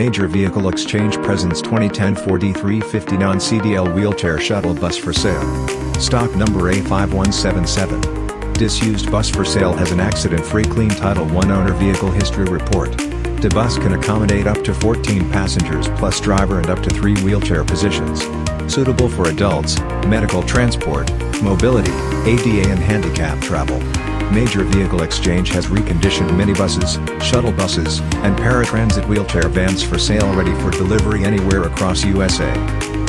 Major Vehicle Exchange presents 2010 Ford E350 non-CDL wheelchair shuttle bus for sale. Stock number A5177. Disused bus for sale has an accident-free clean Title I owner vehicle history report. The bus can accommodate up to 14 passengers plus driver and up to 3 wheelchair positions. Suitable for adults, medical transport, mobility, ADA and handicap travel. Major Vehicle Exchange has reconditioned minibuses, shuttle buses, and paratransit wheelchair vans for sale ready for delivery anywhere across USA.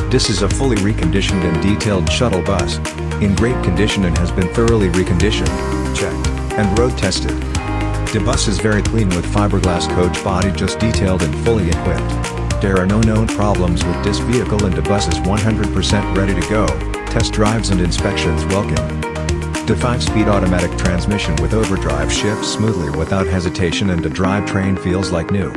This is a fully reconditioned and detailed shuttle bus. In great condition and has been thoroughly reconditioned, checked, and road tested. The bus is very clean with fiberglass coach body just detailed and fully equipped. There are no known problems with this vehicle and the bus is 100% ready to go, test drives and inspections welcome. The 5-speed automatic transmission with overdrive shifts smoothly without hesitation and the drivetrain feels like new.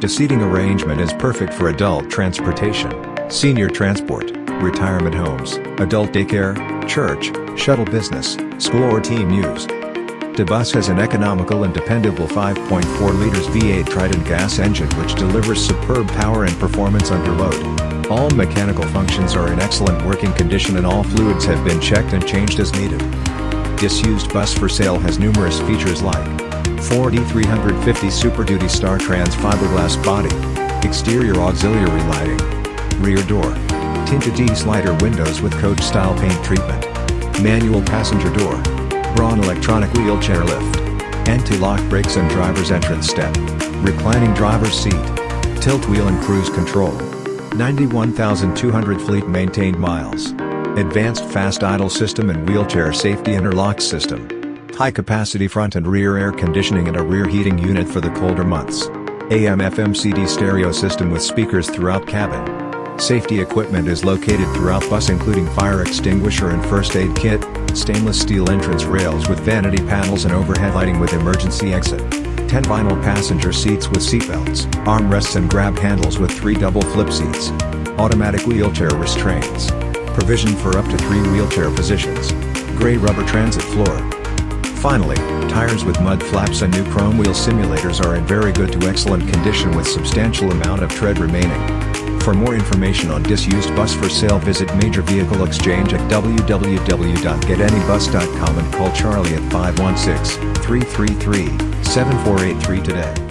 The seating arrangement is perfect for adult transportation, senior transport, retirement homes, adult daycare, church, shuttle business, school or team use. The bus has an economical and dependable 5.4 liters V8 Triton gas engine which delivers superb power and performance under load. All mechanical functions are in excellent working condition and all fluids have been checked and changed as needed. Disused bus for sale has numerous features like Ford E350 Super Duty Star Trans fiberglass body, exterior auxiliary lighting, rear door, tinted T-slider windows with coach-style paint treatment, manual passenger door, Braun electronic wheelchair lift, anti-lock brakes and driver's entrance step, reclining driver's seat, tilt wheel and cruise control, 91,200 fleet maintained miles. Advanced fast idle system and wheelchair safety interlock system. High capacity front and rear air conditioning and a rear heating unit for the colder months. AM FM CD stereo system with speakers throughout cabin. Safety equipment is located throughout bus including fire extinguisher and first aid kit, stainless steel entrance rails with vanity panels and overhead lighting with emergency exit. 10 vinyl passenger seats with seatbelts, armrests and grab handles with 3 double flip seats. Automatic wheelchair restraints provision for up to three wheelchair positions. Gray rubber transit floor. Finally, tires with mud flaps and new chrome wheel simulators are in very good to excellent condition with substantial amount of tread remaining. For more information on disused bus for sale visit Major Vehicle Exchange at www.getanybus.com and call Charlie at 516-333-7483 today.